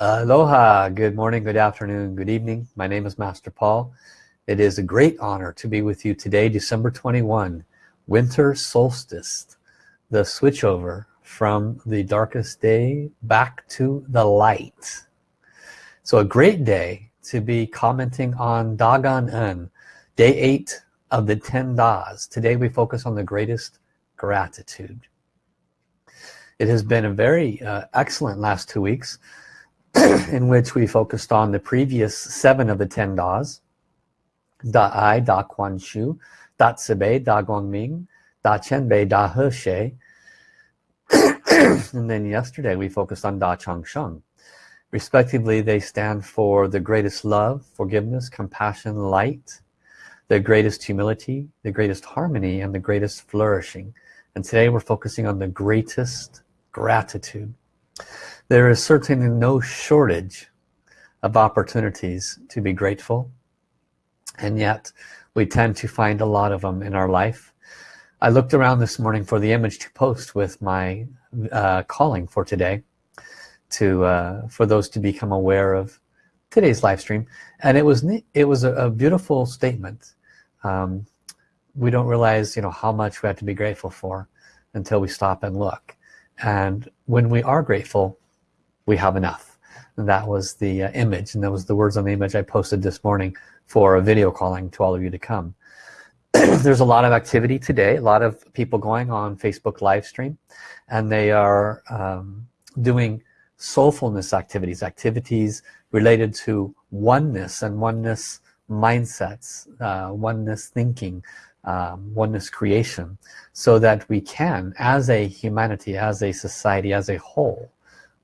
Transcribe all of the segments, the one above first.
Aloha, good morning, good afternoon, good evening. My name is Master Paul. It is a great honor to be with you today, December 21, winter solstice, the switchover from the darkest day back to the light. So a great day to be commenting on Dagan En, day eight of the 10 Das. Today we focus on the greatest gratitude. It has been a very uh, excellent last two weeks. in which we focused on the previous seven of the ten Das. Da Ai, Da Kuan Shu, Da Cibei, Da Guangming, Da Qian Bei, Da He Xie. and then yesterday we focused on Da Chang Sheng. Respectively, they stand for the greatest love, forgiveness, compassion, light, the greatest humility, the greatest harmony, and the greatest flourishing. And today we're focusing on the greatest gratitude there is certainly no shortage of opportunities to be grateful and yet we tend to find a lot of them in our life. I looked around this morning for the image to post with my uh, calling for today to uh, for those to become aware of today's live stream. And it was it was a, a beautiful statement. Um, we don't realize you know how much we have to be grateful for until we stop and look and when we are grateful we have enough. And that was the uh, image and that was the words on the image I posted this morning for a video calling to all of you to come. There's a lot of activity today a lot of people going on Facebook live stream and they are um, doing soulfulness activities activities related to oneness and oneness mindsets uh, oneness thinking um, oneness creation so that we can as a humanity as a society as a whole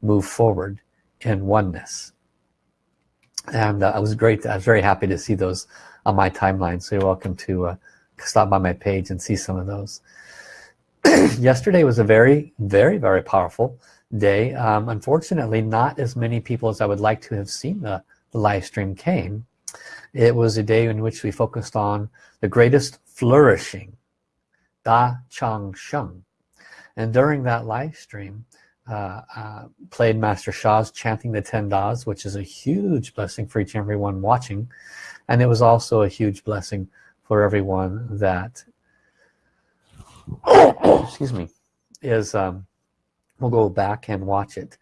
move forward in oneness. And uh, I was great I was very happy to see those on my timeline. So you're welcome to uh, stop by my page and see some of those. Yesterday was a very very very powerful day. Um, unfortunately not as many people as I would like to have seen the, the live stream came. It was a day in which we focused on the greatest flourishing. Da Chang Sheng. And during that live stream uh, uh, played Master Sha's chanting the 10 Das which is a huge blessing for each and everyone watching. And it was also a huge blessing for everyone that excuse me is um, we'll go back and watch it.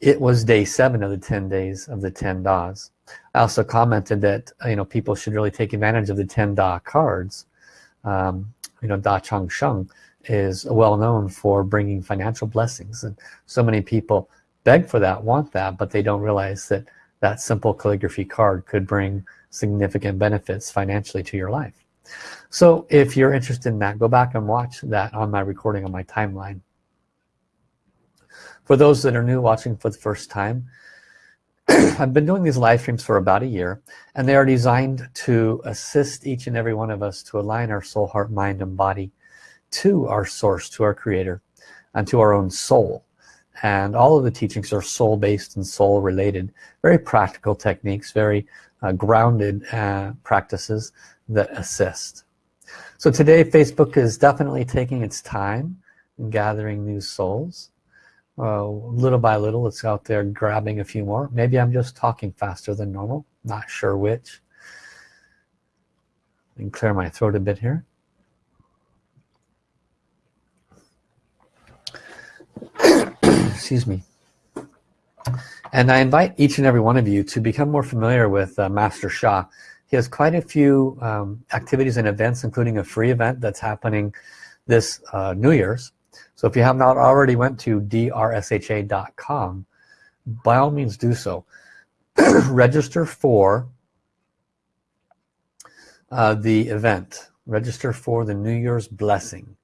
It was day seven of the 10 days of the 10 Das. I also commented that you know people should really take advantage of the 10 Da cards um, you know Da Chang Sheng is well known for bringing financial blessings. And so many people beg for that want that but they don't realize that that simple calligraphy card could bring significant benefits financially to your life. So if you're interested in that go back and watch that on my recording on my timeline. For those that are new watching for the first time I've been doing these live streams for about a year and they are designed to assist each and every one of us to align our soul heart mind and body to our source to our creator and to our own soul. And all of the teachings are soul based and soul related very practical techniques very uh, grounded uh, practices that assist. So today Facebook is definitely taking its time in gathering new souls uh, little by little it's out there grabbing a few more. Maybe I'm just talking faster than normal. Not sure which. And clear my throat a bit here. Excuse me. And I invite each and every one of you to become more familiar with uh, Master Sha. He has quite a few um, activities and events including a free event that's happening this uh, New Year's so if you have not already went to drsha.com by all means do so. Register for uh, the event. Register for the New Year's blessing.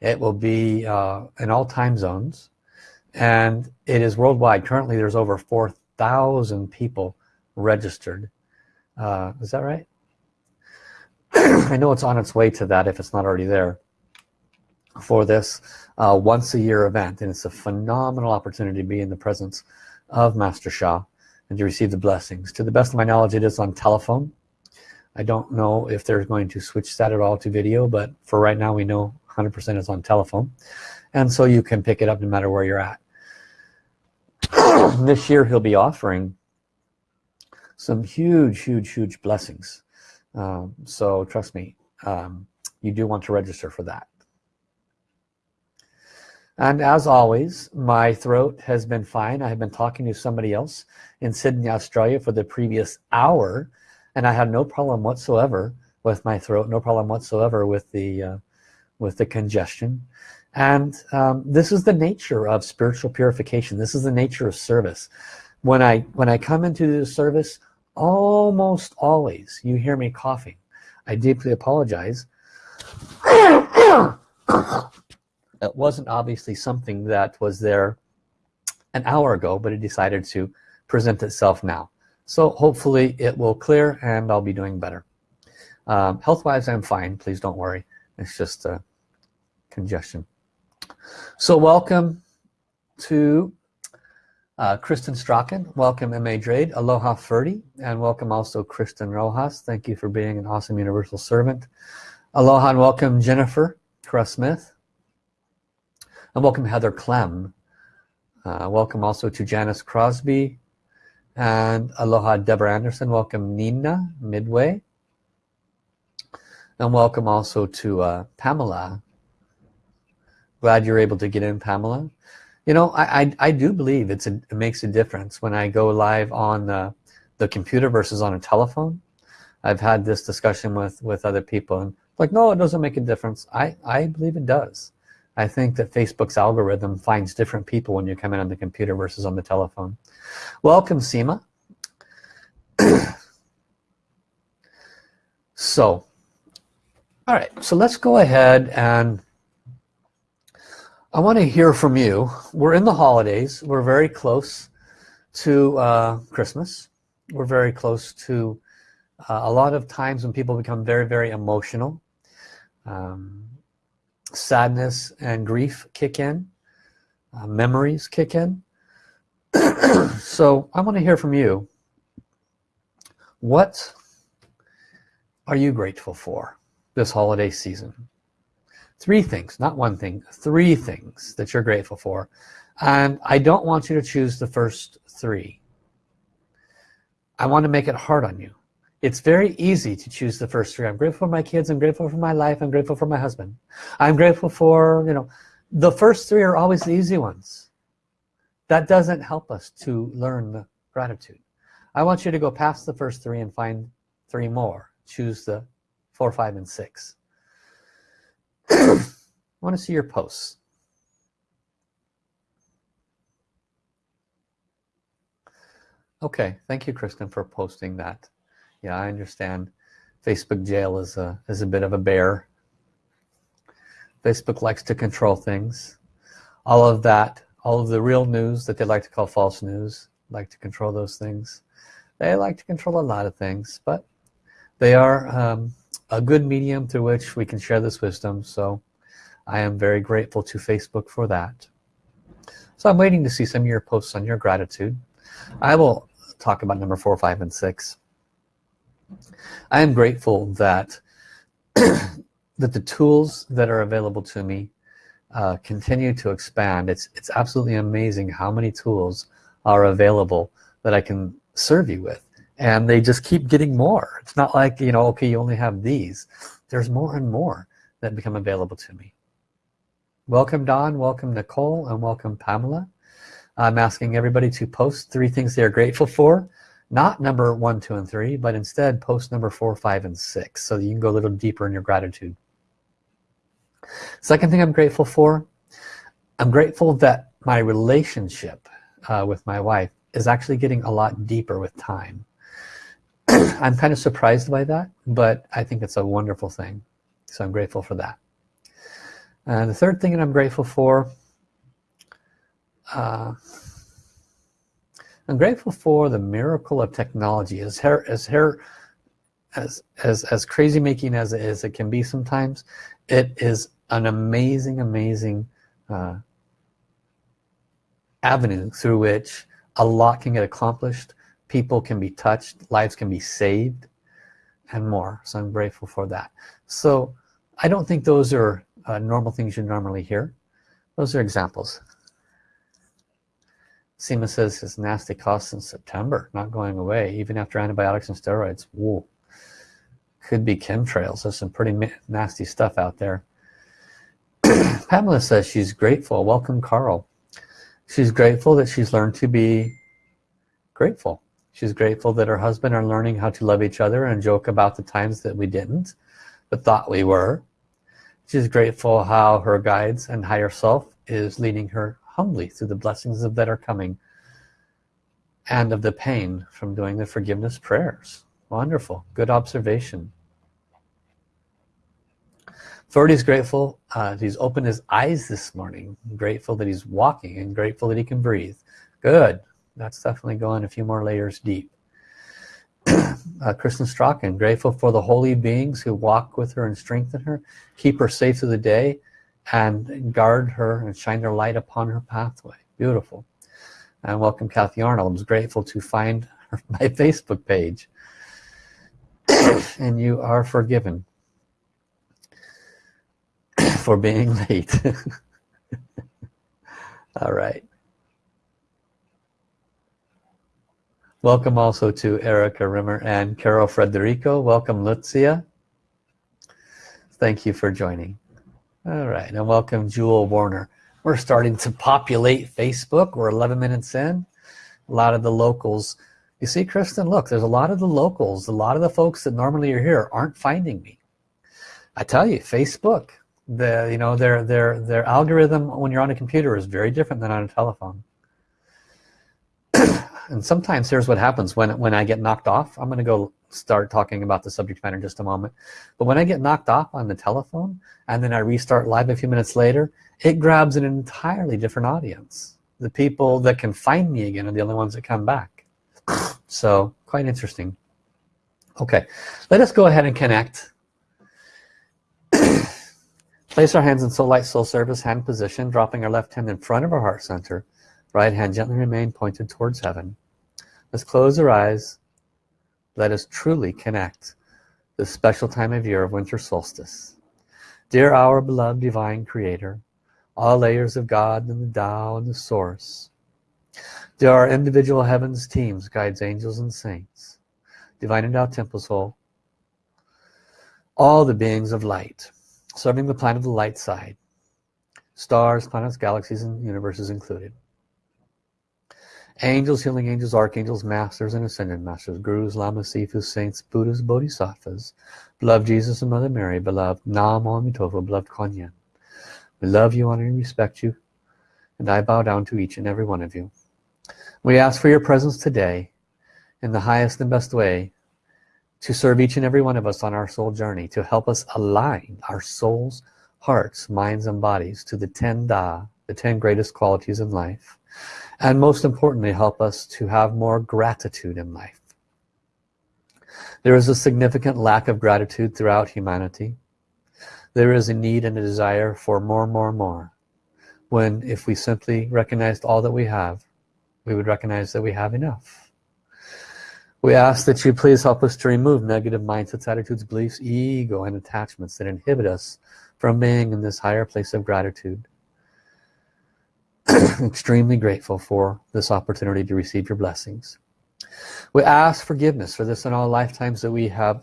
It will be uh, in all time zones and it is worldwide. Currently there's over 4,000 people registered. Uh, is that right? I know it's on its way to that if it's not already there for this uh, once a year event and it's a phenomenal opportunity to be in the presence of Master Sha and to receive the blessings. To the best of my knowledge it is on telephone. I don't know if they're going to switch that at all to video but for right now we know 100% is on telephone. And so you can pick it up no matter where you're at. This year he'll be offering some huge huge huge blessings. Um, so trust me um, you do want to register for that and as always my throat has been fine. I have been talking to somebody else in Sydney Australia for the previous hour and I had no problem whatsoever with my throat no problem whatsoever with the uh, with the congestion. And um, this is the nature of spiritual purification. This is the nature of service. When I when I come into the service almost always you hear me coughing. I deeply apologize it wasn't obviously something that was there an hour ago but it decided to present itself now so hopefully it will clear and I'll be doing better um, health-wise I'm fine please don't worry it's just congestion so welcome to uh, Kristen Strachan, welcome M.A. Drade, Aloha Ferdy, and welcome also Kristen Rojas. Thank you for being an awesome universal servant. Aloha and welcome Jennifer Cross Smith. And welcome Heather Clem. Uh, welcome also to Janice Crosby. And aloha Deborah Anderson. Welcome Nina Midway. And welcome also to uh, Pamela glad you're able to get in Pamela you know I, I, I do believe it's a, it makes a difference when I go live on the, the computer versus on a telephone I've had this discussion with with other people and like no it doesn't make a difference I I believe it does I think that Facebook's algorithm finds different people when you come in on the computer versus on the telephone welcome Seema so all right so let's go ahead and I want to hear from you. We're in the holidays. We're very close to uh, Christmas. We're very close to uh, a lot of times when people become very, very emotional. Um, sadness and grief kick in. Uh, memories kick in. so I want to hear from you. What are you grateful for this holiday season? three things not one thing three things that you're grateful for and I don't want you to choose the first three I want to make it hard on you it's very easy to choose the first three. I'm grateful for my kids. I'm grateful for my life. I'm grateful for my husband. I'm grateful for you know the first three are always the easy ones. That doesn't help us to learn the gratitude. I want you to go past the first three and find three more. Choose the four five and six. I want to see your posts. Okay, thank you, Kristen, for posting that. Yeah, I understand. Facebook jail is a is a bit of a bear. Facebook likes to control things. All of that, all of the real news that they like to call false news, like to control those things. They like to control a lot of things, but they are um, a good medium through which we can share this wisdom so I am very grateful to Facebook for that so I'm waiting to see some of your posts on your gratitude I will talk about number four five and six I am grateful that that the tools that are available to me uh, continue to expand. It's it's absolutely amazing how many tools are available that I can serve you with and they just keep getting more. It's not like you know okay you only have these. There's more and more that become available to me. Welcome Don. Welcome Nicole and welcome Pamela. I'm asking everybody to post three things they're grateful for not number one two and three but instead post number four five and six so you can go a little deeper in your gratitude. Second thing I'm grateful for I'm grateful that my relationship uh, with my wife is actually getting a lot deeper with time. I'm kind of surprised by that but I think it's a wonderful thing so I'm grateful for that. And the third thing that I'm grateful for uh, I'm grateful for the miracle of technology. As her as her as as as crazy making as it is it can be sometimes it is an amazing amazing uh, avenue through which a lot can get accomplished. People can be touched. Lives can be saved and more. So I'm grateful for that. So I don't think those are uh, normal things you normally hear. Those are examples Seema says his nasty cough since September, not going away, even after antibiotics and steroids. Whoa. Could be chemtrails. There's some pretty nasty stuff out there. Pamela says she's grateful. Welcome, Carl. She's grateful that she's learned to be grateful. She's grateful that her husband are learning how to love each other and joke about the times that we didn't, but thought we were. She's grateful how her guides and higher self is leading her humbly through the blessings of that are coming and of the pain from doing the forgiveness prayers. Wonderful. Good observation. Thordy's grateful uh, he's opened his eyes this morning. Grateful that he's walking and grateful that he can breathe. Good. That's definitely going a few more layers deep. uh, Kristen Strachan, grateful for the holy beings who walk with her and strengthen her, keep her safe through the day, and guard her and shine their light upon her pathway. Beautiful. And welcome Kathy Arnold. I was grateful to find her, my Facebook page. and you are forgiven for being late. All right. Welcome also to Erica Rimmer and Carol Frederico. Welcome Lucia. Thank you for joining. All right, and welcome Jewel Warner. We're starting to populate Facebook. We're 11 minutes in. A lot of the locals. You see, Kristen, look, there's a lot of the locals, a lot of the folks that normally are here aren't finding me. I tell you, Facebook, the you know their their their algorithm when you're on a computer is very different than on a telephone and sometimes here's what happens when when I get knocked off I'm gonna go start talking about the subject matter in just a moment. But when I get knocked off on the telephone and then I restart live a few minutes later it grabs an entirely different audience. The people that can find me again are the only ones that come back. So quite interesting. Okay let us go ahead and connect. Place our hands in soul light soul service hand position dropping our left hand in front of our heart center. Right hand gently remain pointed towards heaven. Let's close our eyes. Let us truly connect this special time of year of winter solstice. Dear our beloved divine creator, all layers of God and the Tao and the source. Dear our individual heavens teams, guides, angels, and saints. Divine and Endowed Temple Soul. All the beings of light, serving the planet of the light side. Stars, planets, galaxies, and universes included angels healing angels archangels masters and ascended masters gurus lamas sifus saints buddhas bodhisattvas. Beloved jesus and mother mary beloved nam Tova, beloved kuan we love you honor and respect you and i bow down to each and every one of you. We ask for your presence today in the highest and best way to serve each and every one of us on our soul journey to help us align our souls hearts minds and bodies to the 10 da the 10 greatest qualities in life and most importantly help us to have more gratitude in life. There is a significant lack of gratitude throughout humanity. There is a need and a desire for more more more. When if we simply recognized all that we have we would recognize that we have enough. We ask that you please help us to remove negative mindsets attitudes beliefs ego and attachments that inhibit us from being in this higher place of gratitude extremely grateful for this opportunity to receive your blessings. We ask forgiveness for this in all lifetimes that we have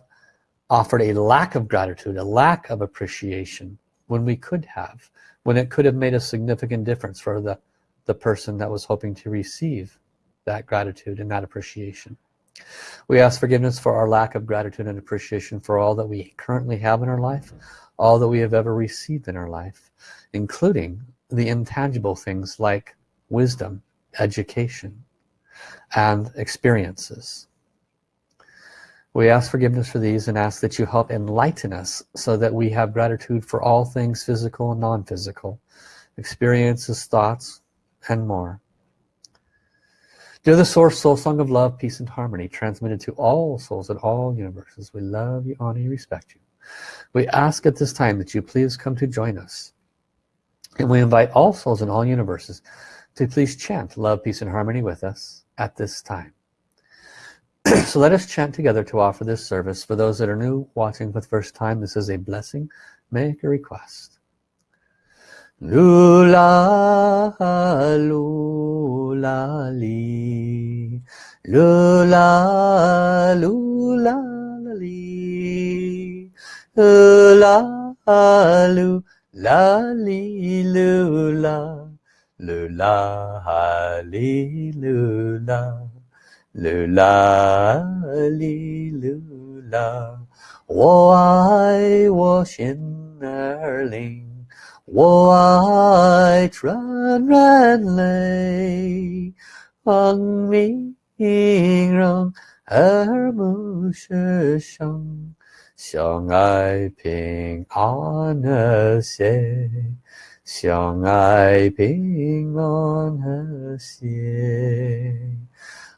offered a lack of gratitude a lack of appreciation when we could have when it could have made a significant difference for the the person that was hoping to receive that gratitude and that appreciation. We ask forgiveness for our lack of gratitude and appreciation for all that we currently have in our life all that we have ever received in our life including the intangible things like wisdom, education, and experiences. We ask forgiveness for these and ask that you help enlighten us so that we have gratitude for all things physical and non-physical, experiences, thoughts, and more. Dear the Source Soul Song of Love, Peace and Harmony, transmitted to all souls in all universes, we love you, honor you, respect you. We ask at this time that you please come to join us and we invite all souls in all universes to please chant love, peace, and harmony with us at this time. so let us chant together to offer this service. For those that are new, watching for the first time, this is a blessing. Make a request. Lula, lula, li. Lula, lula, li. Lula, lula, li, lula. Lula, li, lula. Lula, li, lula. 我爱我心儿灵。我爱纯然泪，望明让耳目是生， 相爱平安和谐，相爱平安和谐。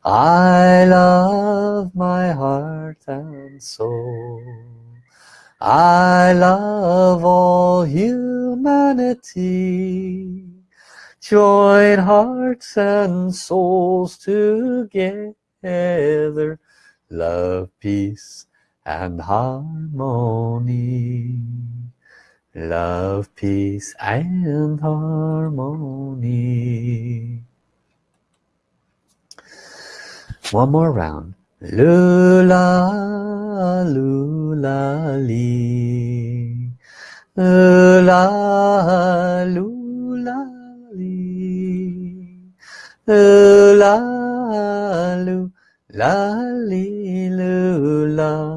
I love my heart and soul. I love all humanity Join hearts and souls together Love, peace and harmony Love, peace and harmony One more round Lula, lula, li. Lula, lula, li. Lula, lula, li, lula.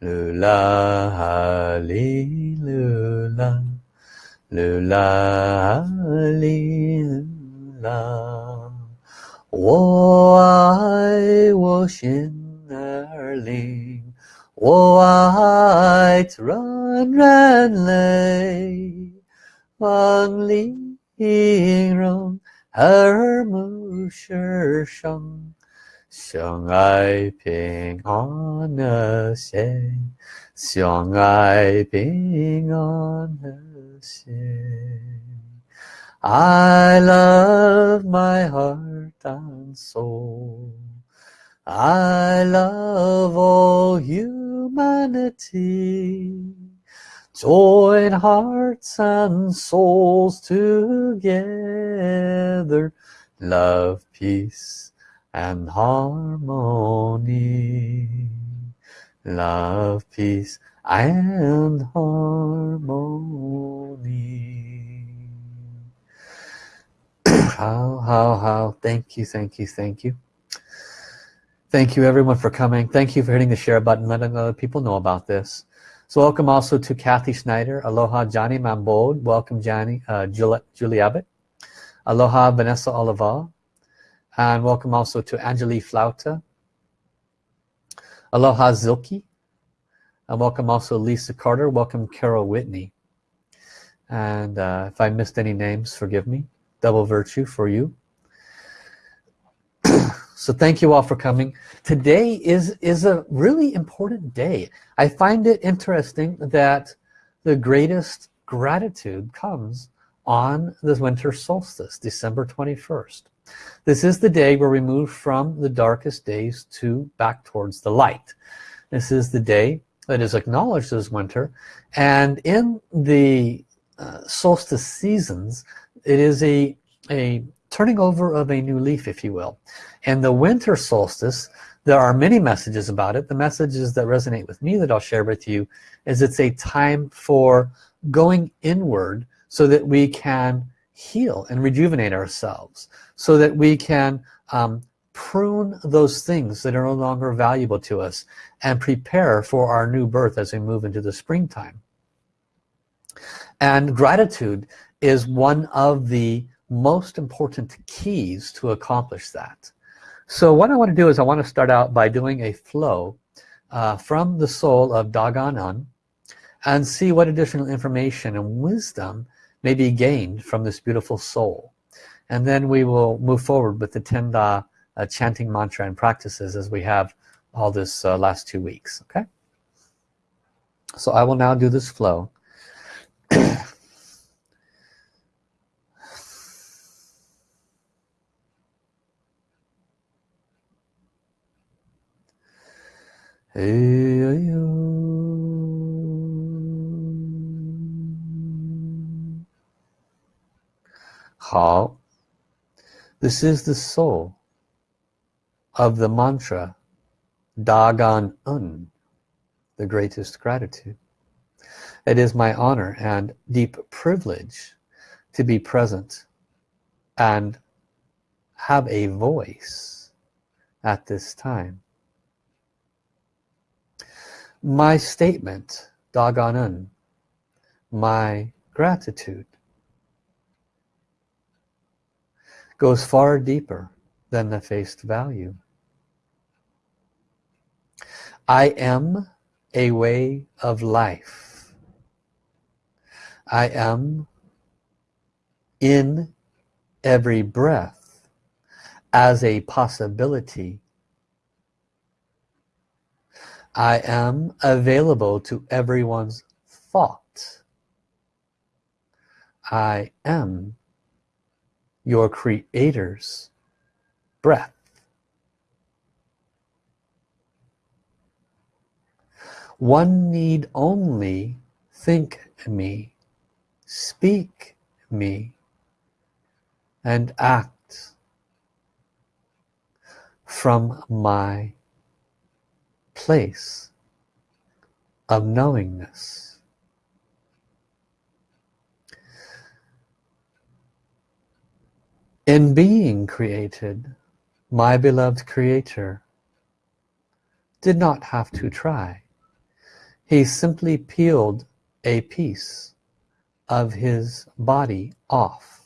噜啦哈哩噜啦，噜啦哈哩噜啦，我爱我心儿里，我爱纯然的曼丽，rom。相爱平安和谐，相爱平安和谐。I love my heart and soul. I love all humanity. Join hearts and souls together. Love, peace and harmony. Love, peace and harmony. how how how. Thank you thank you thank you. Thank you everyone for coming. Thank you for hitting the share button letting other people know about this. So welcome also to Kathy Schneider. Aloha Johnny Mambold welcome Johnny uh, Julie, Julie Abbott. Aloha Vanessa Oliva and welcome also to Angelique Flauta. Aloha Zilke and welcome also Lisa Carter. Welcome Carol Whitney. And uh, if I missed any names forgive me. Double virtue for you. So thank you all for coming. Today is is a really important day. I find it interesting that the greatest gratitude comes on the winter solstice December 21st this is the day where we move from the darkest days to back towards the light. This is the day that is acknowledged as winter and in the uh, solstice seasons it is a a turning over of a new leaf if you will. And the winter solstice there are many messages about it. The messages that resonate with me that I'll share with you is it's a time for going inward so that we can heal and rejuvenate ourselves so that we can um, prune those things that are no longer valuable to us and prepare for our new birth as we move into the springtime. And gratitude is one of the most important keys to accomplish that. So what I want to do is I want to start out by doing a flow uh, from the soul of Dagon and see what additional information and wisdom may be gained from this beautiful soul. And then we will move forward with the Ten Da uh, chanting mantra and practices as we have all this uh, last two weeks okay? So I will now do this flow. Hey, 好 this is the soul of the mantra Dagan Un the greatest gratitude. It is my honor and deep privilege to be present and have a voice at this time. My statement Daganun my gratitude goes far deeper than the face value. I am a way of life. I am in every breath as a possibility. I am available to everyone's thought. I am your creator's breath. One need only think me speak me and act from my place of knowingness in being created my beloved creator did not have to try. He simply peeled a piece of his body off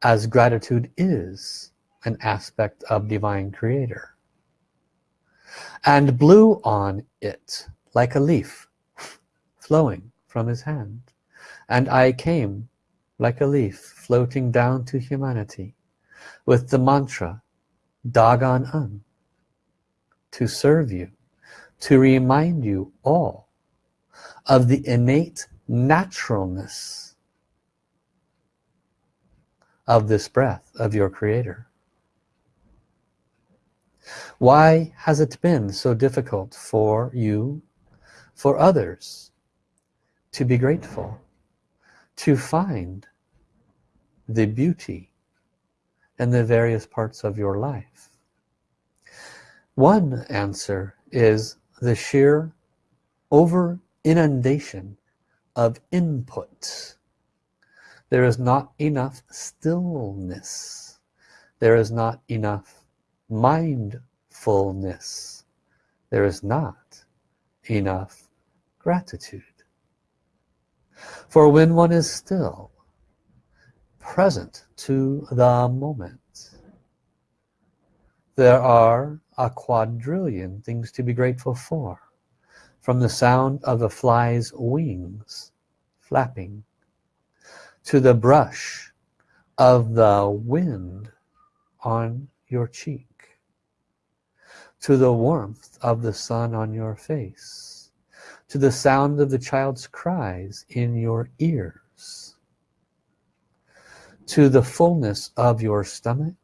as gratitude is an aspect of divine creator and blew on it like a leaf flowing from his hand. And I came like a leaf floating down to humanity with the mantra Dagan Un to serve you to remind you all of the innate naturalness of this breath of your creator. Why has it been so difficult for you for others to be grateful to find the beauty in the various parts of your life. One answer is the sheer over inundation of input. There is not enough stillness. There is not enough mindfulness. There is not enough gratitude for when one is still present to the moment there are a quadrillion things to be grateful for from the sound of the fly's wings flapping to the brush of the wind on your cheek to the warmth of the sun on your face to the sound of the child's cries in your ears to the fullness of your stomach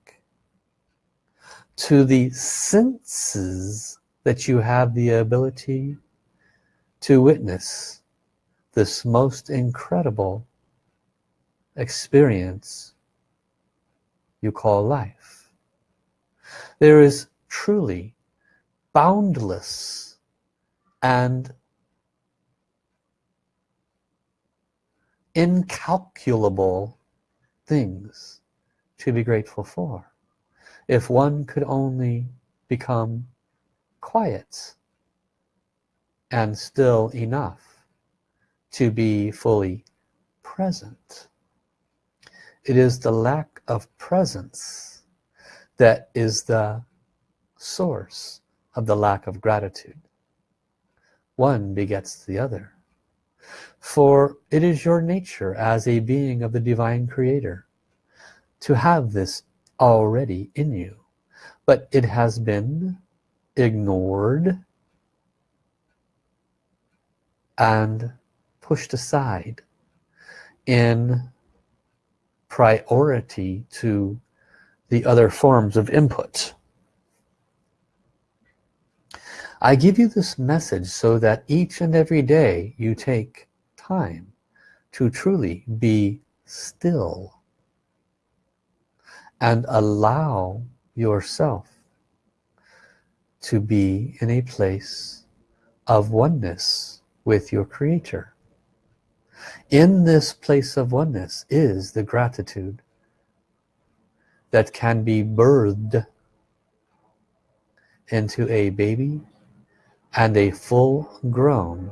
to the senses that you have the ability to witness this most incredible experience you call life. There is truly boundless and incalculable things to be grateful for. If one could only become quiet and still enough to be fully present. It is the lack of presence that is the source of the lack of gratitude. One begets the other for it is your nature as a being of the divine creator to have this already in you but it has been ignored and pushed aside in priority to the other forms of input. I give you this message so that each and every day you take time to truly be still and allow yourself to be in a place of oneness with your creator. In this place of oneness is the gratitude that can be birthed into a baby and a full grown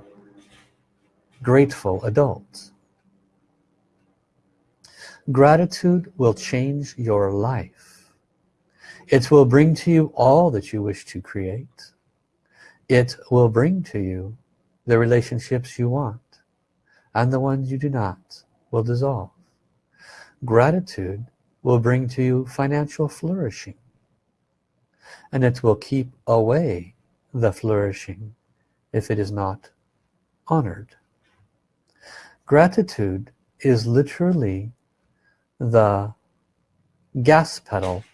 grateful adult gratitude will change your life. It will bring to you all that you wish to create. It will bring to you the relationships you want and the ones you do not will dissolve. Gratitude will bring to you financial flourishing and it will keep away the flourishing if it is not honored gratitude is literally the gas pedal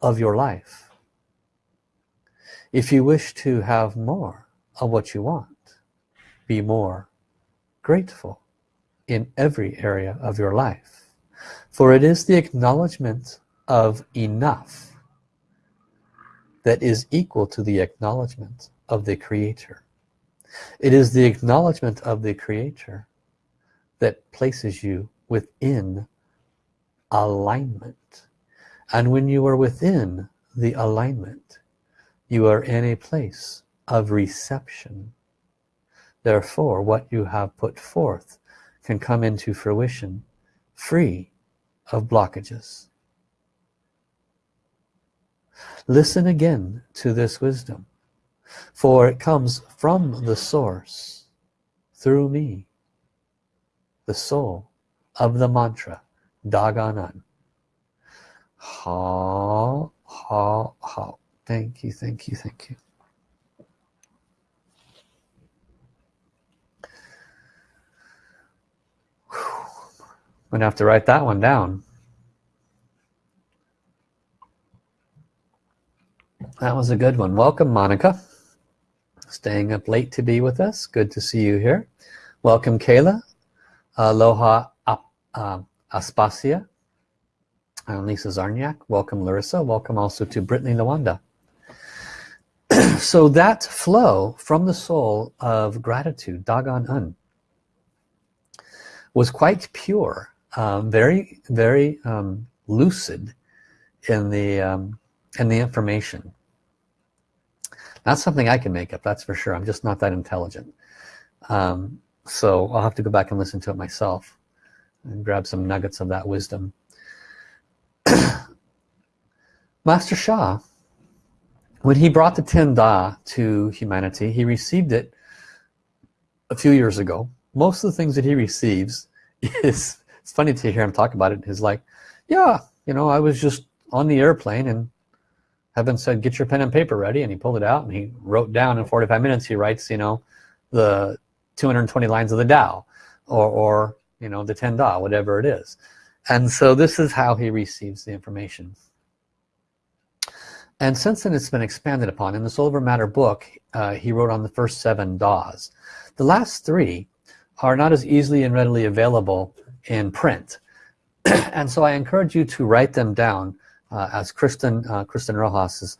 of your life. If you wish to have more of what you want be more grateful in every area of your life. For it is the acknowledgement of enough that is equal to the acknowledgement of the creator it is the acknowledgement of the creator that places you within alignment. And when you are within the alignment you are in a place of reception. Therefore what you have put forth can come into fruition free of blockages. Listen again to this wisdom for it comes from the source through me the soul of the mantra Daganan ha ha ha. Thank you thank you thank you. I'm gonna have to write that one down. That was a good one. Welcome Monica staying up late to be with us. Good to see you here. Welcome Kayla. Aloha uh, Aspasia. And Lisa Zarniak. Welcome Larissa. Welcome also to Brittany Lawanda. So that flow from the soul of gratitude Dagon Un was quite pure um, very very um, lucid in the um, in the information not something I can make up that's for sure. I'm just not that intelligent. Um, so I'll have to go back and listen to it myself and grab some nuggets of that wisdom. Master Sha, when he brought the Ten Da to humanity he received it a few years ago. Most of the things that he receives is it's funny to hear him talk about it he's like yeah you know I was just on the airplane and Heaven said get your pen and paper ready and he pulled it out and he wrote down in 45 minutes he writes you know the 220 lines of the Tao or, or you know the Ten Da whatever it is. And so this is how he receives the information. And since then it's been expanded upon. In the Soul Over Matter book uh, he wrote on the first seven DAWs the last three are not as easily and readily available in print. And so I encourage you to write them down as Kristen uh, Kristen Rojas is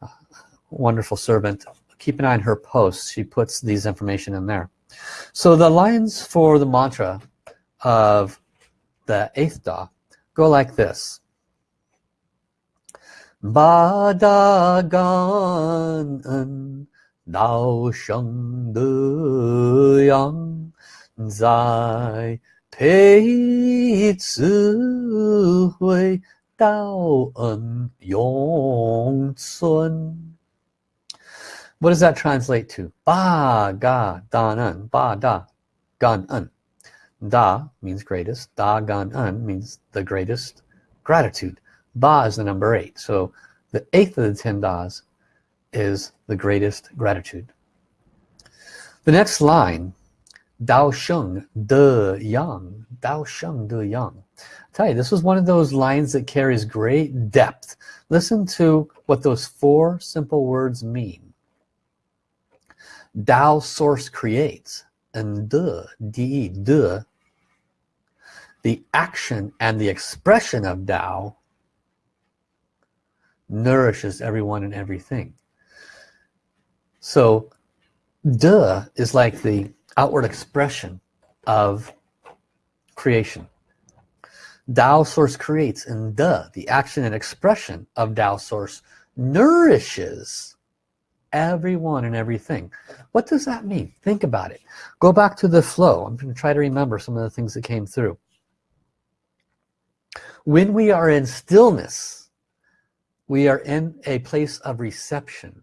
uh, wonderful servant keep an eye on her posts. She puts these information in there. So the lines for the mantra of the eighth Da go like this. Ba gan Dao sheng de yang Zai pei zi hui Dao en yong cun what does that translate to? Ba ga dan un. Ba da gan un. Da means greatest. Da gan un means the greatest gratitude. Ba is the number eight. So the eighth of the ten das is the greatest gratitude. The next line, Dao Sheng De Yang. Dao Sheng De Yang. I tell you, this was one of those lines that carries great depth. Listen to what those four simple words mean. Tao source creates and de de de the action and the expression of Tao nourishes everyone and everything so De is like the outward expression of creation Tao source creates and the, the action and expression of Tao source nourishes everyone and everything. What does that mean? Think about it. Go back to the flow. I'm going to try to remember some of the things that came through. When we are in stillness we are in a place of reception.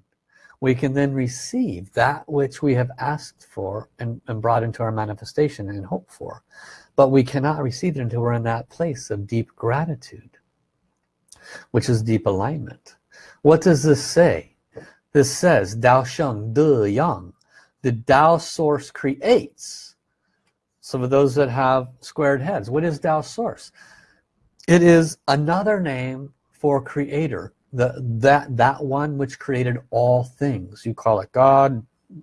We can then receive that which we have asked for and, and brought into our manifestation and hope for but we cannot receive it until we're in that place of deep gratitude which is deep alignment. What does this say? This says Dao Sheng De Yang the Tao source creates. Some of those that have squared heads what is Tao source? It is another name for creator the that that one which created all things. You call it God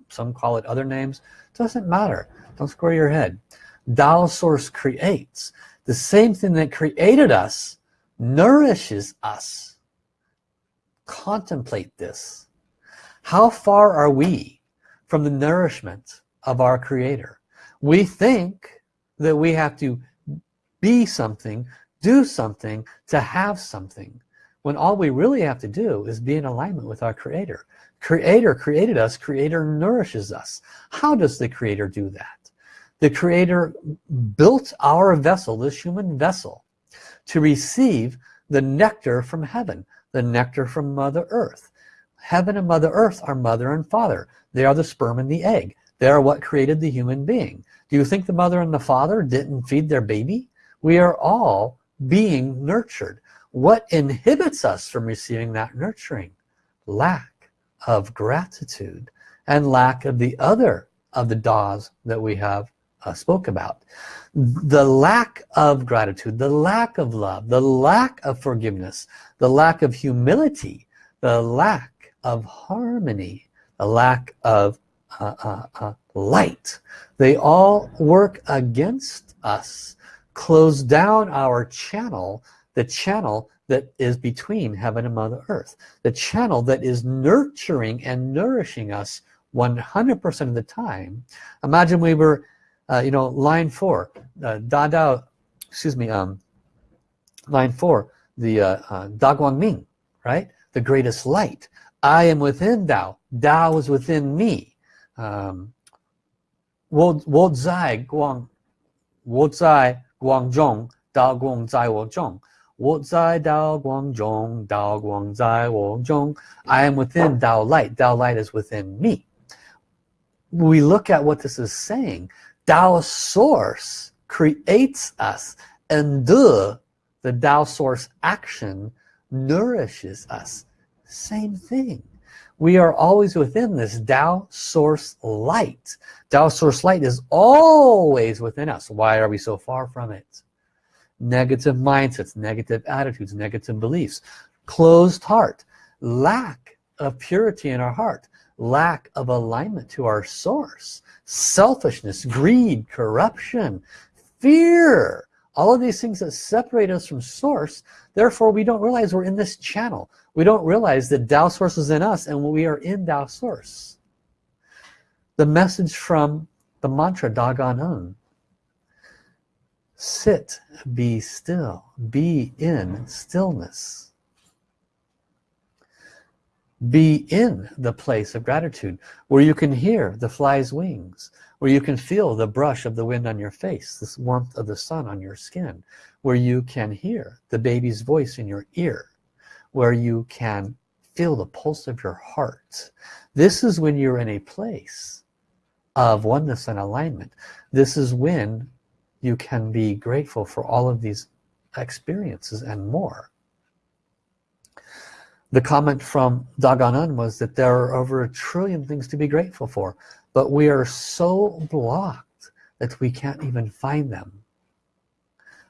some call it other names. Doesn't matter. Don't square your head Tao source creates. The same thing that created us nourishes us. Contemplate this. How far are we from the nourishment of our creator? We think that we have to be something do something to have something when all we really have to do is be in alignment with our creator. Creator created us. Creator nourishes us. How does the creator do that the creator built our vessel this human vessel to receive the nectar from heaven the nectar from mother earth. Heaven and mother earth are mother and father. They are the sperm and the egg. They are what created the human being. Do you think the mother and the father didn't feed their baby? We are all being nurtured. What inhibits us from receiving that nurturing? Lack of gratitude and lack of the other of the Das that we have uh, spoke about. The lack of gratitude the lack of love the lack of forgiveness the lack of humility the lack of harmony the lack of uh, uh, uh light. They all work against us close down our channel the channel that is between heaven and mother earth the channel that is nurturing and nourishing us 100% of the time. Imagine we were uh, you know line four uh, Dada excuse me um, line four the uh, uh, Ming right? The greatest light. I am within Dao. Dao is within me. Um, Wo, wo Zai Guang Wo Zai Guang Zhong Dao Guang Zai Wo Zhong Wo Zai Dao Guang Zhong Dao Guang Zai Wo Zhong I am within Dao light. Dao light is within me. We look at what this is saying. Tao source creates us and the the Tao source action nourishes us. Same thing. We are always within this Tao source light. Tao source light is always within us. Why are we so far from it? Negative mindsets negative attitudes negative beliefs closed heart lack of purity in our heart lack of alignment to our source selfishness greed corruption fear all of these things that separate us from source. Therefore we don't realize we're in this channel. We don't realize that Tao source is in us and we are in Tao source. The message from the mantra Dagon sit be still be in stillness be in the place of gratitude where you can hear the fly's wings where you can feel the brush of the wind on your face this warmth of the sun on your skin where you can hear the baby's voice in your ear where you can feel the pulse of your heart. This is when you're in a place of oneness and alignment. This is when you can be grateful for all of these experiences and more the comment from Dagon was that there are over a trillion things to be grateful for but we are so blocked that we can't even find them.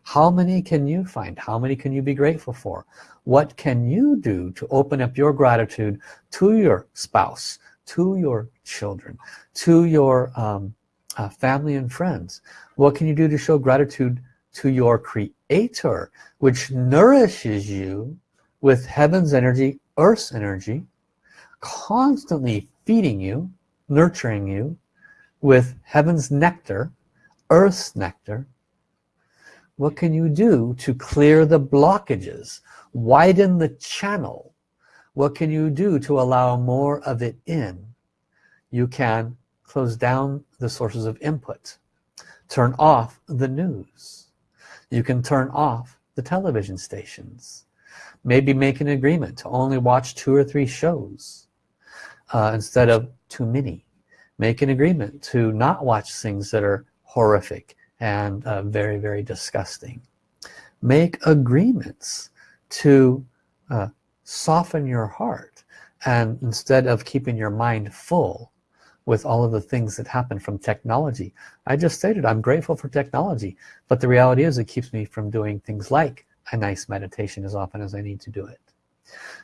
How many can you find? How many can you be grateful for? What can you do to open up your gratitude to your spouse to your children to your um, uh, family and friends? What can you do to show gratitude to your creator which nourishes you with heaven's energy earth's energy constantly feeding you nurturing you with heaven's nectar earth's nectar what can you do to clear the blockages widen the channel? What can you do to allow more of it in? You can close down the sources of input turn off the news. You can turn off the television stations maybe make an agreement to only watch two or three shows uh, instead of too many. Make an agreement to not watch things that are horrific and uh, very very disgusting. Make agreements to uh, soften your heart and instead of keeping your mind full with all of the things that happen from technology. I just stated I'm grateful for technology but the reality is it keeps me from doing things like a nice meditation as often as I need to do it.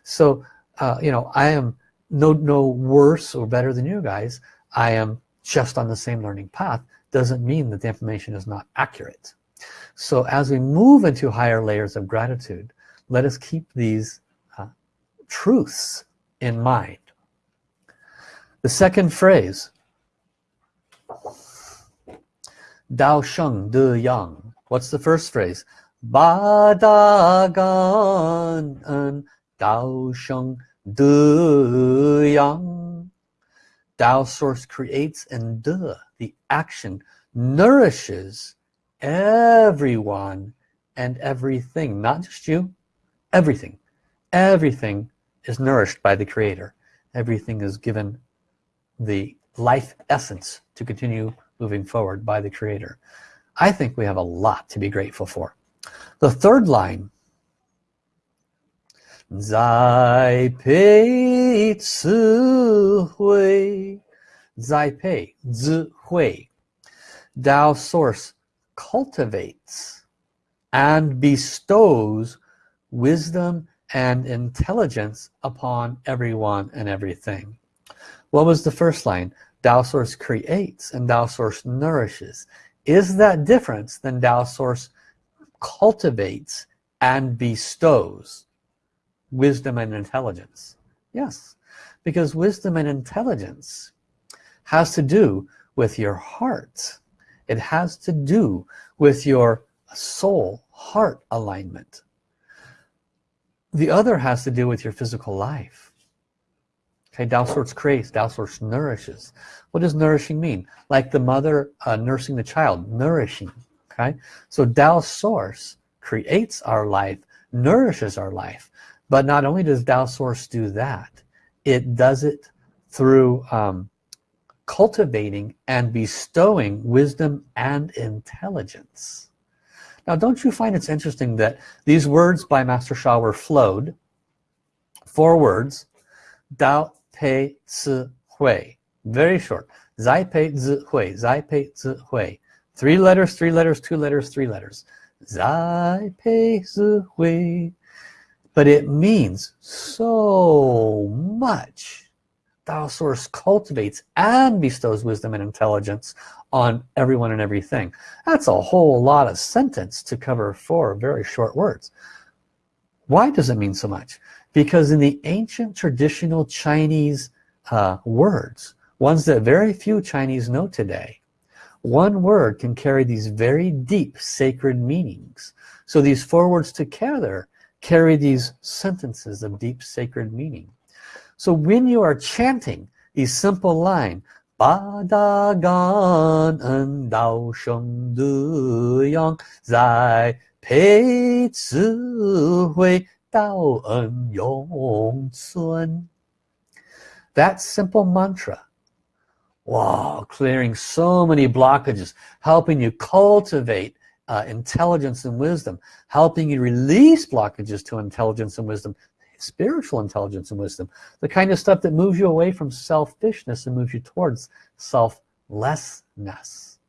So uh, you know I am no no worse or better than you guys. I am just on the same learning path. Doesn't mean that the information is not accurate. So as we move into higher layers of gratitude let us keep these uh, truths in mind. The second phrase Dao Sheng De Yang. What's the first phrase Ba Da Gan En Dao source creates and De the action nourishes everyone and everything not just you everything. Everything is nourished by the creator. Everything is given the life essence to continue moving forward by the creator. I think we have a lot to be grateful for the third line. Zai Pei Ci Hui Zai Pei Zi Hui Tao Source cultivates and bestows wisdom and intelligence upon everyone and everything. What was the first line? Tao Source creates and Tao Source nourishes. Is that difference than Tao Source cultivates and bestows wisdom and intelligence. Yes because wisdom and intelligence has to do with your heart. It has to do with your soul heart alignment. The other has to do with your physical life. Okay Tao Source creates Tao Source nourishes. What does nourishing mean? Like the mother uh, nursing the child nourishing okay? So Tao Source creates our life nourishes our life. But not only does Tao Source do that it does it through um, cultivating and bestowing wisdom and intelligence. Now don't you find it's interesting that these words by Master Sha were flowed? Four words. Dao Pei Ci Hui. Very short. Zai Pei Zi Hui. Zai Pei Zi Hui three letters three letters two letters three letters. Zai Pei Hui but it means so much. Tao Source cultivates and bestows wisdom and intelligence on everyone and everything. That's a whole lot of sentence to cover four very short words. Why does it mean so much? Because in the ancient traditional Chinese uh, words ones that very few Chinese know today one word can carry these very deep sacred meanings. So these four words together carry these sentences of deep sacred meaning. So when you are chanting the simple line Ba da gan en dao sheng de yang zai pei ci hui dao en yong cun that simple mantra wow clearing so many blockages helping you cultivate uh, intelligence and wisdom helping you release blockages to intelligence and wisdom spiritual intelligence and wisdom the kind of stuff that moves you away from selfishness and moves you towards selflessness.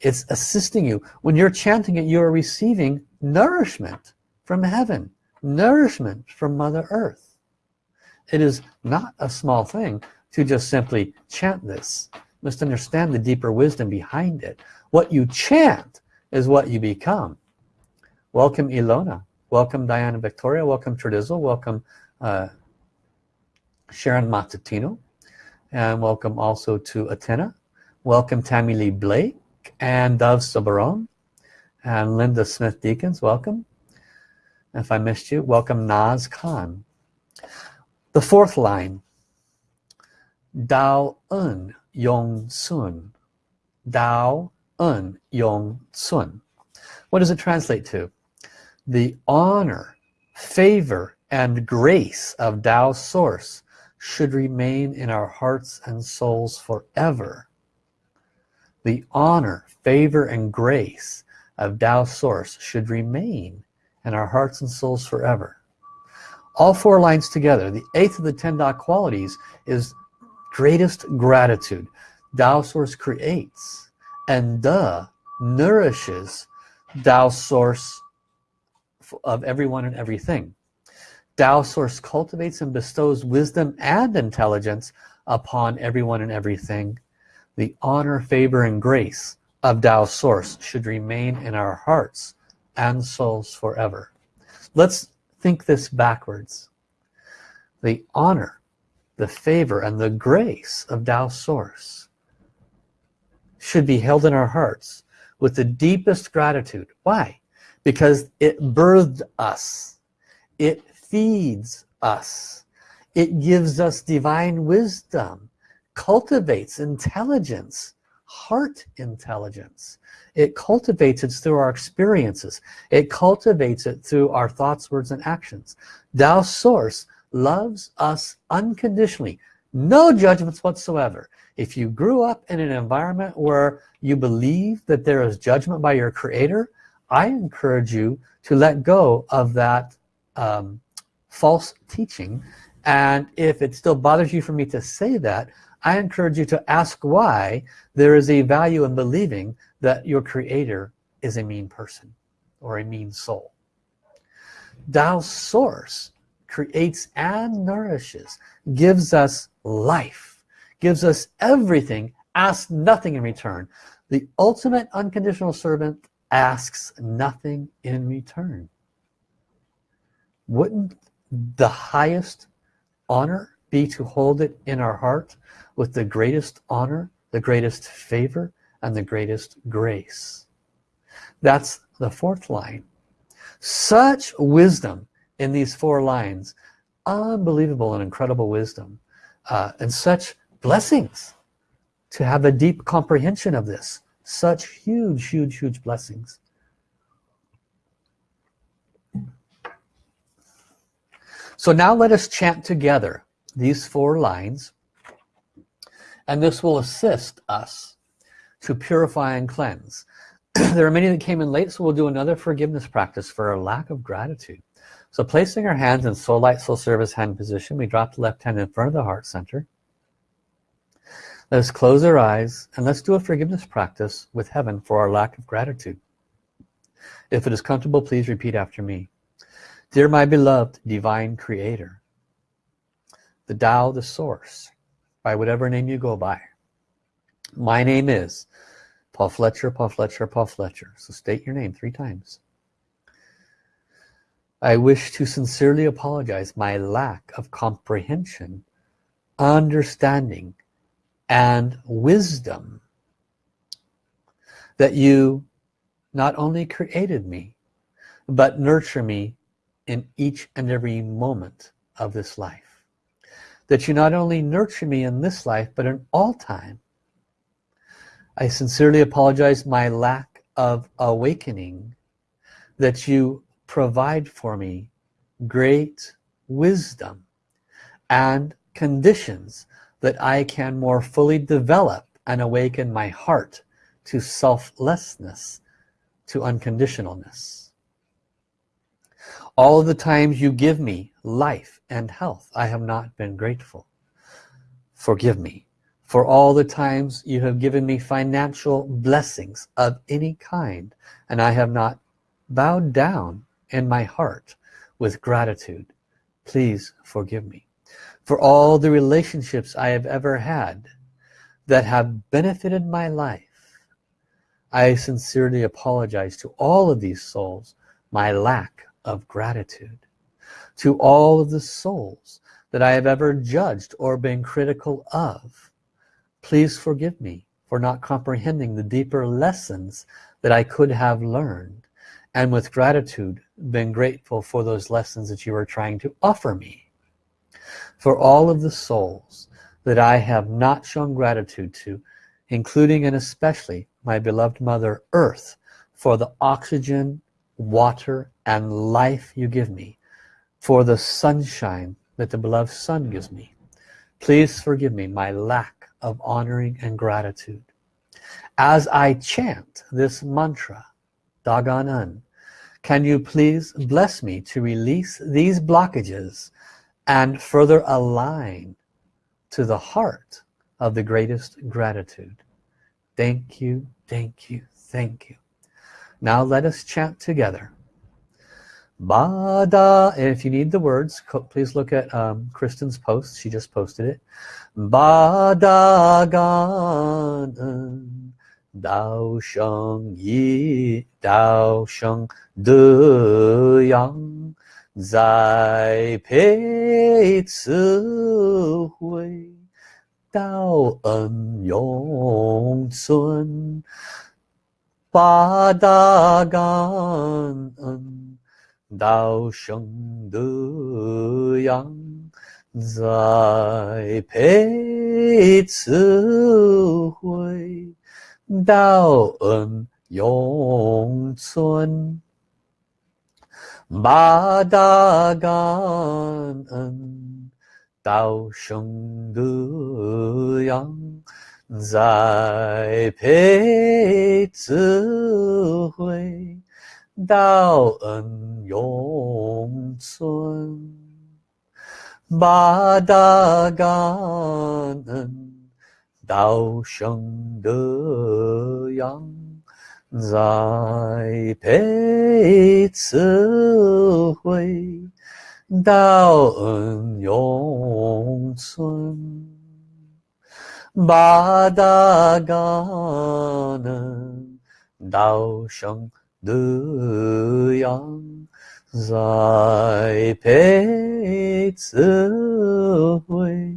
It's assisting you when you're chanting it you are receiving nourishment from heaven nourishment from mother earth. It is not a small thing to just simply chant this. Must understand the deeper wisdom behind it. What you chant is what you become. Welcome Ilona. Welcome Diana Victoria. Welcome Tradizzle welcome uh, Sharon Mazzatino and welcome also to Atena welcome Tammy Lee Blake and Dove Sabaron and Linda Smith Deacons welcome. If I missed you welcome Naz Khan. The fourth line Dao En Yong Cun. Dao En Yong Cun. What does it translate to? The honor favor and grace of Tao source should remain in our hearts and souls forever. The honor favor and grace of Tao source should remain in our hearts and souls forever. All four lines together the eighth of the ten Tao qualities is greatest gratitude Tao source creates and the nourishes Tao source of everyone and everything. Tao source cultivates and bestows wisdom and intelligence upon everyone and everything. The honor, favor, and grace of Tao source should remain in our hearts and souls forever. Let's think this backwards. The honor, the favor, and the grace of Tao source should be held in our hearts with the deepest gratitude. Why? because it birthed us. It feeds us. It gives us divine wisdom cultivates intelligence heart intelligence. It cultivates it through our experiences. It cultivates it through our thoughts words and actions. Tao source loves us unconditionally. No judgments whatsoever. If you grew up in an environment where you believe that there is judgment by your creator I encourage you to let go of that um, false teaching. And if it still bothers you for me to say that I encourage you to ask why there is a value in believing that your creator is a mean person or a mean soul. Tao source creates and nourishes gives us life gives us everything asks nothing in return. The ultimate unconditional servant asks nothing in return. Wouldn't the highest honor be to hold it in our heart with the greatest honor the greatest favor and the greatest grace? That's the fourth line. Such wisdom in these four lines. Unbelievable and incredible wisdom uh, and such blessings to have a deep comprehension of this. Such huge huge huge blessings. So now let us chant together these four lines and this will assist us to purify and cleanse. There are many that came in late so we'll do another forgiveness practice for a lack of gratitude so placing our hands in soul light soul service hand position we drop the left hand in front of the heart center Let's close our eyes and let's do a forgiveness practice with heaven for our lack of gratitude. If it is comfortable, please repeat after me. Dear my beloved divine creator, the Tao, the source, by whatever name you go by. My name is Paul Fletcher, Paul Fletcher, Paul Fletcher. So state your name three times. I wish to sincerely apologize my lack of comprehension, understanding, and wisdom that you not only created me but nurture me in each and every moment of this life. That you not only nurture me in this life but in all time. I sincerely apologize my lack of awakening that you provide for me great wisdom and conditions that I can more fully develop and awaken my heart to selflessness, to unconditionalness. All the times you give me life and health, I have not been grateful. Forgive me for all the times you have given me financial blessings of any kind and I have not bowed down in my heart with gratitude. Please forgive me for all the relationships I have ever had that have benefited my life I sincerely apologize to all of these souls my lack of gratitude. To all of the souls that I have ever judged or been critical of, please forgive me for not comprehending the deeper lessons that I could have learned and with gratitude been grateful for those lessons that you are trying to offer me. For all of the souls that I have not shown gratitude to, including and especially my beloved Mother Earth, for the oxygen, water, and life you give me, for the sunshine that the beloved Sun gives me. Please forgive me my lack of honoring and gratitude. As I chant this mantra, Da Gan En, can you please bless me to release these blockages and further align to the heart of the greatest gratitude. Thank you, thank you, thank you. Now let us chant together. Bada, if you need the words, please look at um, Kristen's post. She just posted it. Bada gan 道生一，道生德养，栽培慈慧，道恩永存，八大感恩，道生德养，栽培慈慧。道恩永存，八大感恩，道生德养，栽培智慧，道恩永存，八大感恩。道生德养，栽培智慧，道恩永存。八大感恩，道生德养，栽培智慧。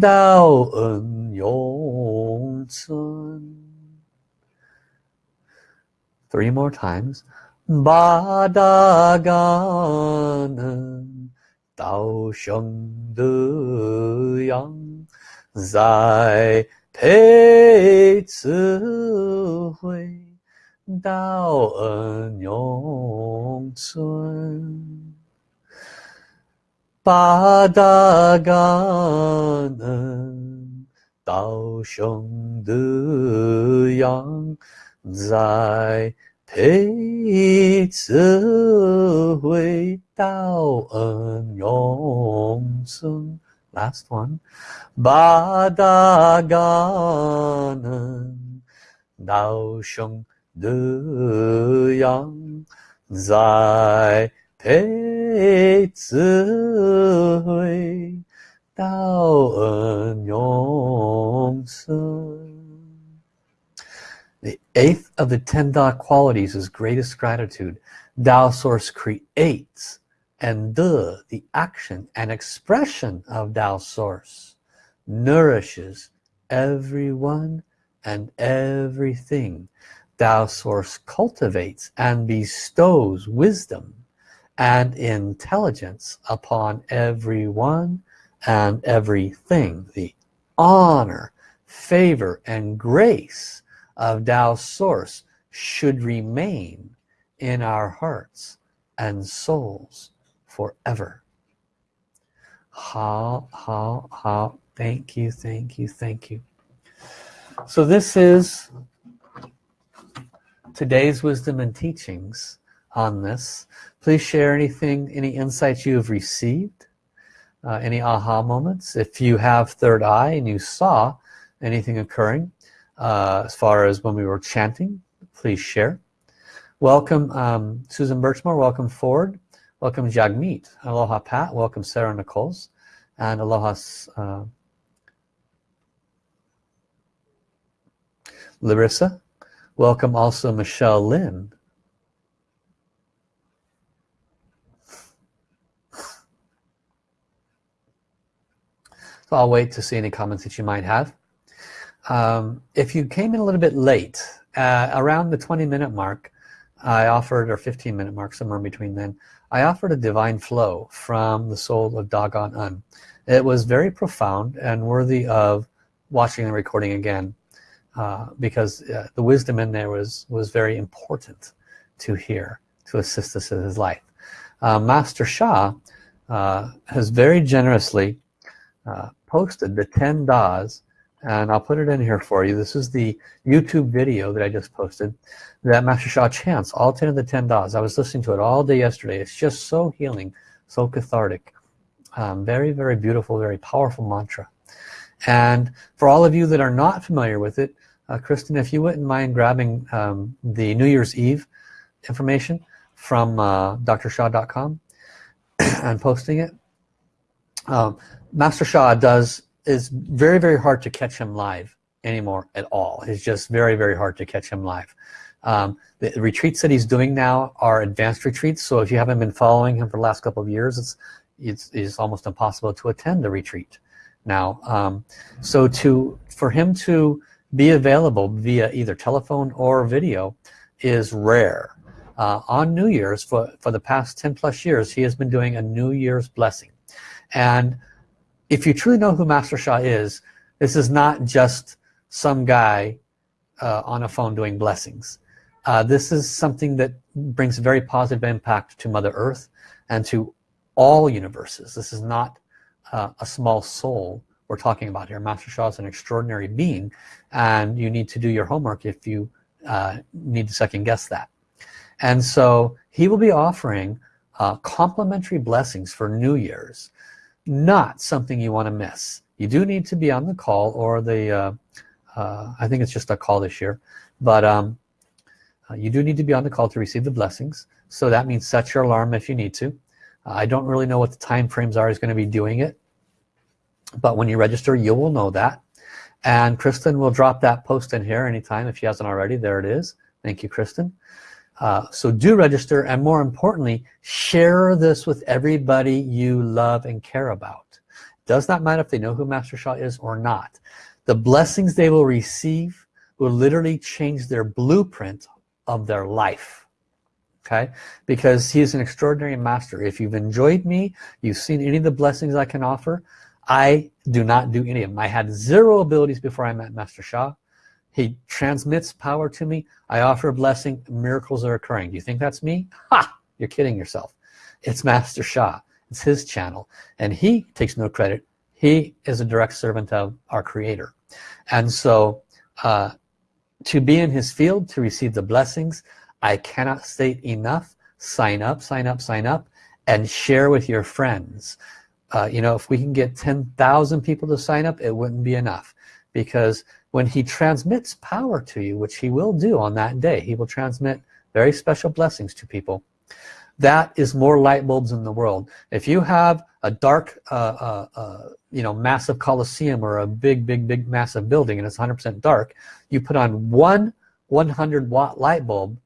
道恩永存。Three more times. 八大感恩，道生德养，栽培慈慧，道恩永存。Padaganan, Tao Shong Du Yang Zai Pei Zi Hui Tao En Yong Sung Last one. Padaganan, Tao Shong Du Yang Zai Pei 养，栽。培智慧，道恩永存。The eighth of the ten Da qualities is greatest gratitude. Tao Source creates and the, the action and expression of Tao Source nourishes everyone and everything. Tao Source cultivates and bestows wisdom and intelligence upon everyone and everything. The honor, favor, and grace of Tao Source should remain in our hearts and souls forever. How, how, how, thank you, thank you, thank you. So this is today's wisdom and teachings on this. Please share anything, any insights you have received, uh, any aha moments. If you have third eye and you saw anything occurring uh, as far as when we were chanting, please share. Welcome um, Susan Birchmore, welcome Ford, welcome Jagmeet, aloha Pat, welcome Sarah Nichols, and aloha uh, Larissa. Welcome also Michelle Lynn, So I'll wait to see any comments that you might have. Um, if you came in a little bit late, uh, around the 20 minute mark, I offered, or 15 minute mark, somewhere in between then, I offered a divine flow from the soul of Da Gan En. It was very profound and worthy of watching the recording again uh, because uh, the wisdom in there was, was very important to hear, to assist us in his life. Uh, Master Sha uh, has very generously uh, posted the 10 Das and I'll put it in here for you. This is the YouTube video that I just posted that Master Sha chants, all 10 of the 10 Das. I was listening to it all day yesterday. It's just so healing, so cathartic. Um, very, very beautiful, very powerful mantra. And for all of you that are not familiar with it, uh, Kristen, if you wouldn't mind grabbing um, the New Year's Eve information from uh, drsha.com and posting it. Um, Master Sha does is very very hard to catch him live anymore at all. It's just very very hard to catch him live. Um, the retreats that he's doing now are advanced retreats. So if you haven't been following him for the last couple of years it's it's, it's almost impossible to attend the retreat now. Um, so to for him to be available via either telephone or video is rare. Uh, on New Year's for for the past 10 plus years he has been doing a New Year's blessing. And if you truly know who Master Sha is, this is not just some guy uh, on a phone doing blessings. Uh, this is something that brings very positive impact to Mother Earth and to all universes. This is not uh, a small soul we're talking about here. Master Sha is an extraordinary being and you need to do your homework if you uh, need to second guess that. And so he will be offering uh, complimentary blessings for New Year's not something you want to miss. You do need to be on the call or the uh, uh, I think it's just a call this year but um, uh, you do need to be on the call to receive the blessings. So that means set your alarm if you need to. I don't really know what the time frames are is going to be doing it but when you register you will know that. And Kristen will drop that post in here anytime if she hasn't already. There it is. Thank you Kristen uh, so do register and more importantly share this with everybody you love and care about. Does not matter if they know who Master Sha is or not. The blessings they will receive will literally change their blueprint of their life okay? Because he is an extraordinary master. If you've enjoyed me you've seen any of the blessings I can offer I do not do any of them. I had zero abilities before I met Master Sha he transmits power to me. I offer a blessing. Miracles are occurring. Do you think that's me? Ha! You're kidding yourself. It's Master Sha. It's his channel. And he takes no credit. He is a direct servant of our creator. And so uh, to be in his field to receive the blessings I cannot state enough. Sign up sign up sign up and share with your friends. Uh, you know if we can get 10,000 people to sign up it wouldn't be enough because when he transmits power to you which he will do on that day he will transmit very special blessings to people. That is more light bulbs in the world. If you have a dark uh, uh, uh, you know massive coliseum or a big big big massive building and it's 100% dark you put on one 100 watt light bulb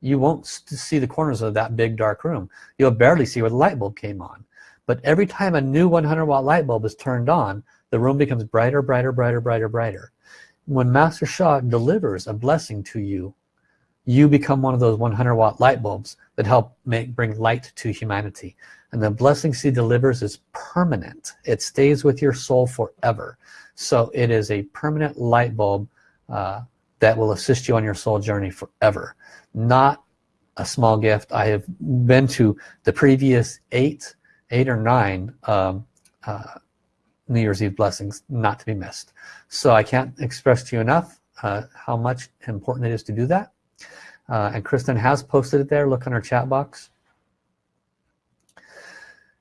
you won't see the corners of that big dark room. You'll barely see where the light bulb came on. But every time a new 100 watt light bulb is turned on the room becomes brighter brighter brighter brighter brighter when Master Sha delivers a blessing to you you become one of those 100 watt light bulbs that help make bring light to humanity. And the blessings he delivers is permanent. It stays with your soul forever. So it is a permanent light bulb uh, that will assist you on your soul journey forever. Not a small gift. I have been to the previous eight eight or nine um, uh, New Year's Eve blessings not to be missed. So I can't express to you enough uh, how much important it is to do that. Uh, and Kristen has posted it there. Look on her chat box.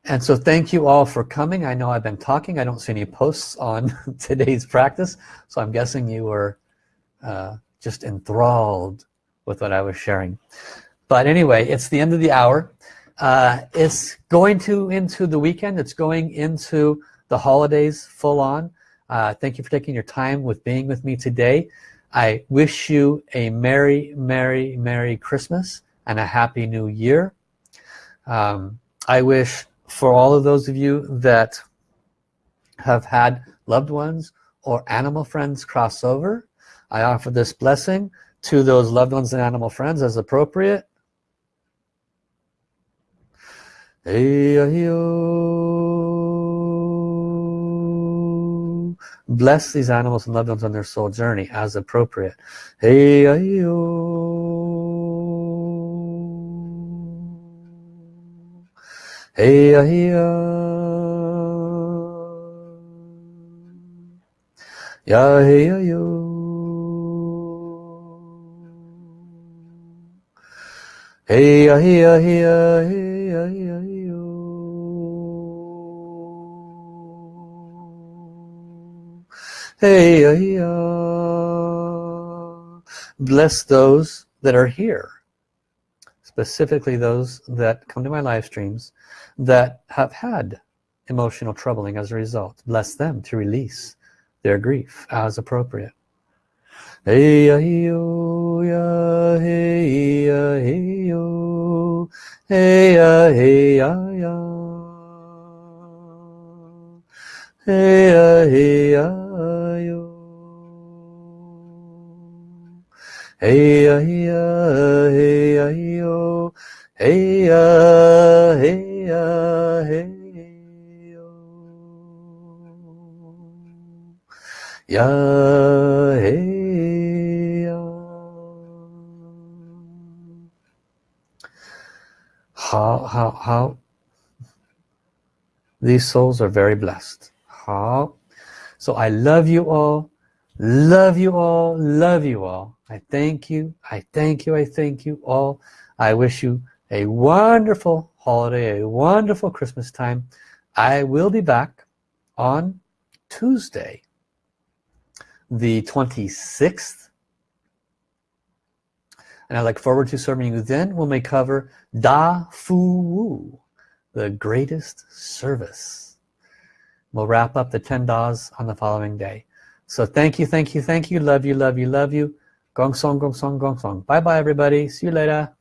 And so thank you all for coming. I know I've been talking. I don't see any posts on today's practice. So I'm guessing you were uh, just enthralled with what I was sharing. But anyway it's the end of the hour. Uh, it's going to into the weekend. It's going into the holidays full on. Uh, thank you for taking your time with being with me today. I wish you a merry merry merry Christmas and a happy new year. Um, I wish for all of those of you that have had loved ones or animal friends cross over I offer this blessing to those loved ones and animal friends as appropriate Bless these animals and loved ones on their soul journey as appropriate. Hey, Hey, Ya, hey, yo. Hey, hey, hey, hey, hey. Hey, bless those that are here specifically those that come to my live streams that have had emotional troubling as a result. Bless them to release their grief as appropriate. Hey hey hey yo hey ya hey ya ya hey ya hey ya Hey ya hey ya yo. Hey ya hey ya hey yo. Ya hey ya How how how? These souls are very blessed. How? So I love you all love you all love you all. I thank you I thank you I thank you all. I wish you a wonderful holiday a wonderful Christmas time. I will be back on Tuesday the 26th and I look forward to serving you then. When we cover Da Fu Wu the greatest service. We'll wrap up the 10 Das on the following day so thank you, thank you, thank you. Love you, love you, love you. Gong song, gong song, gong song. Bye bye everybody. See you later.